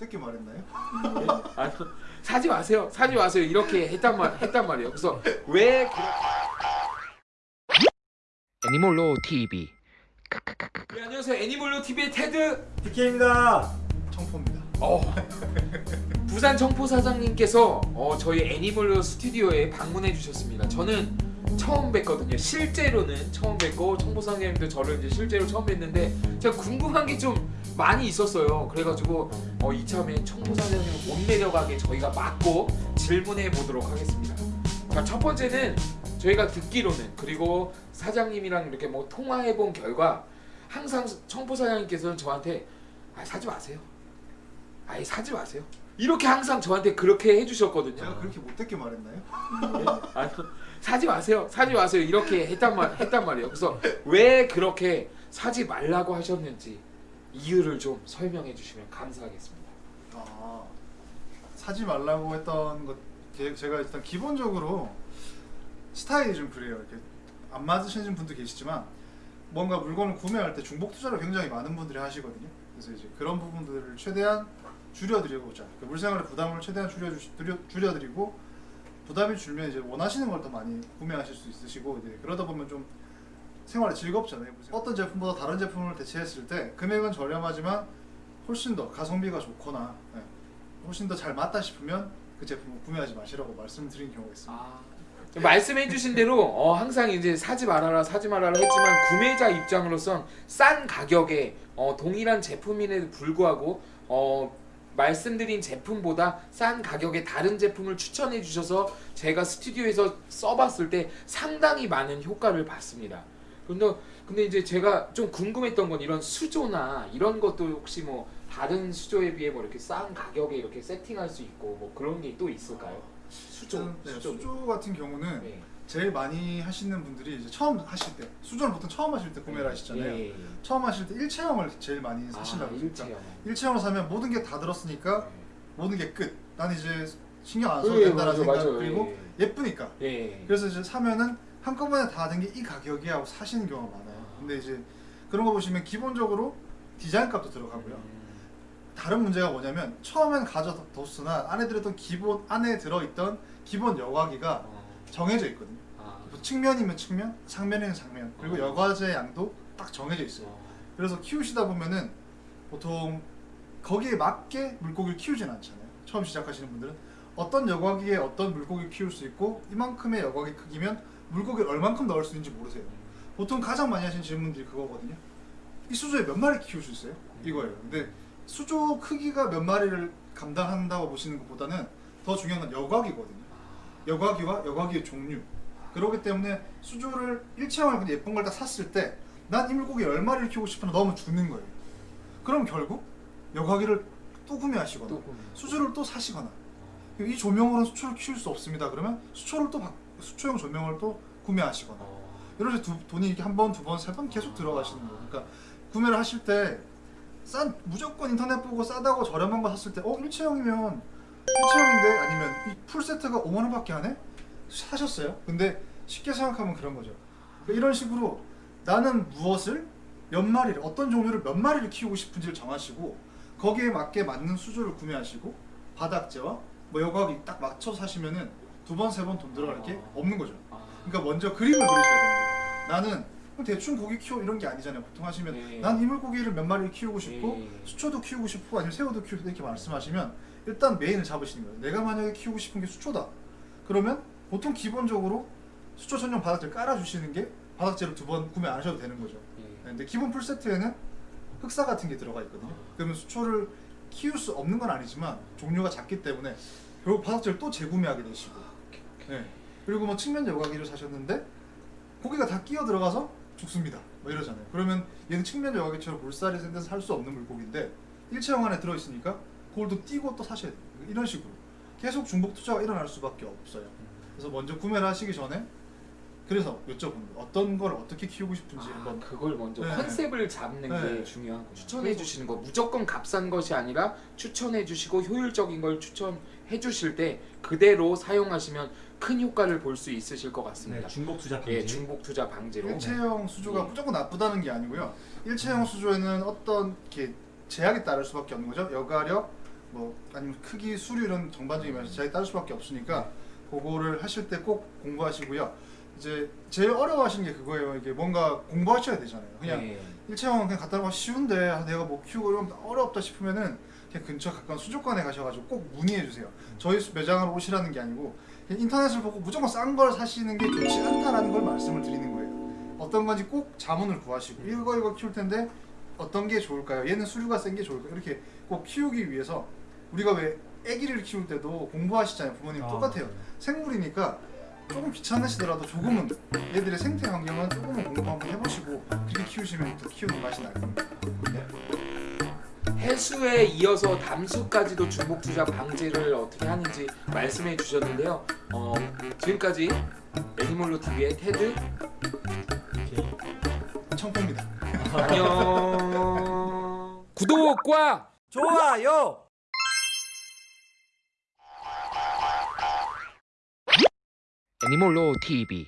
못되게 말했나요? 아, 사지 마세요. 사지 마세요. 이렇게 했단 말 했단 말이에요. 그래서 왜 애니몰로 TV 네, 안녕하세요. 애니멀로 TV의 테드 DK입니다. 청포입니다. 어, 부산 청포 사장님께서 어, 저희 애니멀로 스튜디오에 방문해 주셨습니다. 저는 처음 뵀거든요. 실제로는 처음 뵙고 청포 사장님도 저를 이제 실제로 처음 뵀는데 제가 궁금한 게좀 많이 있었어요. 그래가지고 어, 이참에 청포 사장님을 못 내려가게 저희가 막고 질문해 보도록 하겠습니다. 자, 첫 번째는 저희가 듣기로는 그리고 사장님이랑 이렇게 뭐 통화해 본 결과 항상 청포 사장님께서는 저한테 아, 사지 마세요. 아예 사지 마세요. 이렇게 항상 저한테 그렇게 해주셨거든요. 제가 그렇게 못되게 말했나요? 아, 사지 마세요. 사지 마세요. 이렇게 했단 말 했단 말이에요. 그래서 왜 그렇게 사지 말라고 하셨는지 이유를 좀 설명해 주시면 감사하겠습니다. 아 사지 말라고 했던 것 제- 제가 일단 기본적으로 스타일이 좀 그래요. 이렇게 안 맞으시는 분도 계시지만 뭔가 물건을 구매할 때 중복 투자를 굉장히 많은 분들이 하시거든요. 그래서 이제 그런 부분들을 최대한 줄여드리고자 그 물생활의 부담을 최대한 줄여 줄여 줄여드리고 부담이 줄면 이제 원하시는 걸 더 많이 구매하실 수 있으시고 이제 그러다 보면 좀 생활이 즐겁잖아요. 물생활. 어떤 제품보다 다른 제품을 대체했을 때 금액은 저렴하지만 훨씬 더 가성비가 좋거나 예, 훨씬 더 잘 맞다 싶으면 그 제품을 구매하지 마시라고 말씀드린 경우가 있습니다. 아, 말씀해 주신 대로 어, 항상 이제 사지 말아라 사지 말아라 했지만 구매자 입장으로선 싼 가격에 어, 동일한 제품임에도 불구하고 어, 말씀드린 제품보다 싼 가격에 다른 제품을 추천해 주셔서 제가 스튜디오에서 써봤을 때 상당히 많은 효과를 봤습니다. 근데 근데 이제 제가 좀 궁금했던 건 이런 수조나 이런 것도 혹시 뭐 다른 수조에 비해 뭐 이렇게 싼 가격에 이렇게 세팅할 수 있고 뭐 그런 게 또 있을까요? 수조, 저는, 네, 수조. 수조 같은 경우는 네. 제일 많이 하시는 분들이 이제 처음 하실 때 수조는 보통 처음 하실 때 구매를 하시잖아요. 예, 예. 처음 하실 때 일체형을 제일 많이 아, 그러니까 일체형. 일체형을 사면 모든 게 다 들었으니까 모든 게 끝. 난 이제 신경 안 예, 써도 된다는 생각 맞아, 그리고 예 쁘니까. 예. 그래서 이제 사면은 한꺼번에 다 된 게 이 가격이야 하고 사시는 경우가 많아요. 근데 이제 그런 거 보시면 기본적으로 디자인 값도 들어가고요. 음. 다른 문제가 뭐냐면 처음엔 가져뒀으나 안에 들었던 기본 안에 들어있던 기본 여과기가 어. 정해져 있거든요. 아. 뭐 측면이면 측면, 상면이면 상면, 그리고 어. 여과제 양도 딱 정해져 있어요. 어. 그래서 키우시다 보면은 보통 거기에 맞게 물고기를 키우진 않잖아요. 처음 시작하시는 분들은 어떤 여과기에 어떤 물고기를 키울 수 있고 이만큼의 여과기 크기면 물고기를 얼만큼 넣을 수 있는지 모르세요. 보통 가장 많이 하시는 질문들이 그거거든요. 이 수조에 몇 마리 키울 수 있어요? 이거예요. 근데 수조 크기가 몇 마리를 감당한다고 보시는 것보다는 더 중요한 건 여과기거든요. 여과기와 여과기의 종류. 그렇기 때문에 수조를 일체형을 예쁜 걸딱 샀을 때 난 이 물고기 열 마리를 키우고 싶으나 너무 죽는 거예요. 그럼 결국 여과기를 또 구매하시거나 또 보면. 수조를 또 사시거나 이 조명으로는 수초를 키울 수 없습니다. 그러면 수초를 또 바- 수초용 조명을 또 구매하시거나 어. 이렇게 두, 돈이 이렇게 한 번, 두 번, 세 번 계속 들어가시는 거예요. 그러니까 구매를 하실 때 싼 무조건 인터넷 보고 싸다고 저렴한 거 샀을 때 어 일체형이면 일체형인데 아니면 이 풀 세트가 5만 원 밖에 안 해? 사셨어요. 근데 쉽게 생각하면 그런 거죠. 그러니까 이런 식으로 나는 무엇을 몇 마리를 어떤 종류를 몇 마리를 키우고 싶은지를 정하시고 거기에 맞게 맞는 수조를 구매하시고 바닥재와 뭐 여과기 딱 맞춰 사시면은 두 번 세 번 돈 들어갈 게 없는 거죠. 아. 그러니까 먼저 그림을 그리셔야 됩니다. 나는 대충 고기 키워 이런 게 아니잖아요. 보통 하시면 예. 난 이물고기를 몇 마리를 키우고 싶고 예. 수초도 키우고 싶고 아니면 새우도 키우고 이렇게 말씀하시면 일단 메인을 잡으시는 거예요. 내가 만약에 키우고 싶은 게 수초다. 그러면 보통 기본적으로 수초 전용 바닥재를 깔아주시는 게 바닥재를 두 번 구매 안 하셔도 되는 거죠. 예. 네, 근데 기본 풀 세트에는 흑사 같은 게 들어가 있거든요. 그러면 수초를 키울 수 없는 건 아니지만 종류가 작기 때문에 결국 바닥재를 또 재구매하게 되시고 네. 그리고 뭐 측면 여과기를 사셨는데 고기가 다 끼어 들어가서 죽습니다. 뭐 이러잖아요. 그러면 얘는 측면 여과기처럼 물살이 센 데서 살 수 없는 물고기인데 일체형 안에 들어있으니까 그걸 또 띄고 또 사셔야 돼요. 이런 식으로 계속 중복 투자가 일어날 수밖에 없어요. 그래서 먼저 구매를 하시기 전에 그래서 여쭤보는 거예요. 어떤 걸 어떻게 키우고 싶은지 아, 한번 그걸 먼저 네. 컨셉을 잡는 게 네. 중요한 거. 추천해 주시는 거 무조건 값싼 것이 아니라 추천해 주시고 효율적인 걸 추천해 주실 때 그대로 사용하시면 큰 효과를 볼 수 있으실 것 같습니다. 네, 중복 투자 방지. 예, 중복 투자 방지로. 일체형 수조가 예. 무조건 나쁘다는 게 아니고요. 일체형 수조에는 어떤 이렇게 제약이 따를 수밖에 없는 거죠. 여가력, 뭐 아니면 크기, 수류 이런 전반적인 면에서 자기 따를 수밖에 없으니까 그거를 하실 때 꼭 공부하시고요. 이제 제일 어려워하시는 게 그거예요. 이게 뭔가 공부하셔야 되잖아요. 그냥 네. 일체형 그냥 갖다 놓으면 쉬운데 아, 내가 뭐 키우고 이러면 어렵다 싶으면은 근처 가까운 수족관에 가셔가지고 꼭 문의해 주세요. 저희 수- 매장으로 오시라는 게 아니고 인터넷을 보고 무조건 싼 걸 사시는 게 좋지 않다라는 걸 말씀을 드리는 거예요. 어떤 건지 꼭 자문을 구하시고 이거 이거 키울 텐데 어떤 게 좋을까요? 얘는 수류가 센 게 좋을까요? 이렇게 꼭 키우기 위해서 우리가 왜 아기를 키울 때도 공부하시잖아요. 부모님 아, 똑같아요. 생물이니까 조금 귀찮으시더라도 조금은 얘들의 생태 환경은 조금은 공부 한번 해보시고 그렇게 키우시면 더 키우는 맛이 날 겁니다. 해수에 이어서 담수까지도 중복 투자 방지를 어떻게 하는지 말씀해 주셨는데요. 어, 지금까지 애니멀로 TV의 테드 청포입니다. 안녕. 구독과 좋아요. 애니몰로 TV